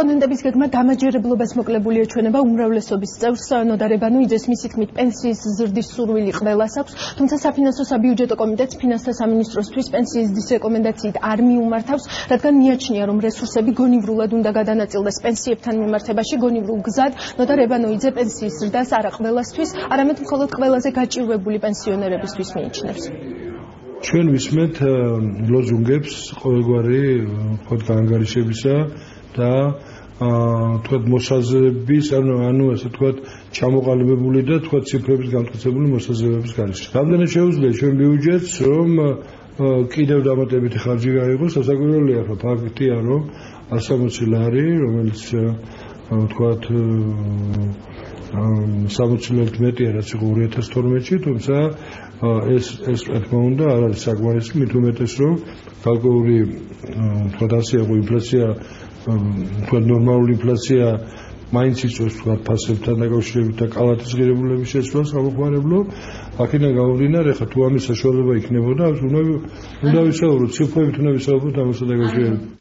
რესპონდენტების გეგმა დამაჯერებლობას მოკლებული ეჩვენება უმრავლესობის წევრს ნოდარებანუიძეს მისი თქმით პენსიის ზრდის სურვილი ყველას აქვს თუმცა საფინანსო საბიუჯეტო კომიტეტს ფინანსთა სამინისტროსთვის პენსიის ზრდის რეკომენდაციით არ მიუმართავს რადგან მიაჩნია რომ რესურსები გონივრულად უნდა გადანაწილდეს პენსიებთან მიმართებაში გონივრულ გზად ნოდარებანუიძე პენსიის ზრდას არა ყველასთვის არამედ მხოლოდ ყველაზე გაჭირვებული პენსიონერებისთვის მიიჩნევს. ჩვენ ვისმენთ ლოზუნგებს ყოველგვარი თქო გაანგარიშებისა და თქო მოსაზრების ანუ ანუ ასე თქო ჩამოყალიბებული და თქო ციფრების განმტკიცებული მოსაზრებების განში. რამდენად შეუძლია? ჩვენ ბიუჯეტს რომ კიდევ დამატებითი ხარჯი გაიღოს, სასაკვირველია ხო ფაქტია რომ 160 ლარი, რომელიც თქო 60-ლით მეტია რაც იყო 2012-ში, თუმცა ეს ეს თქმა უნდა არ არის საკმარისი, მით უმეტეს რომ კალკულური თქო დასიაღო ინფლაცია თქო ნორმალური ინფლაცია მაინც იწვევს თქო ფასებთან დაკავშირებით და კალათის ღირებულების შეცვლას გამოხმარებლო აქედან გამომდინარე ხა თუ ამის საშუალება იქნებოდა უნდა უნდა ვისაუბროთ ციფრებით უნდა ვისაუბროთ ამასთან დაკავშირებით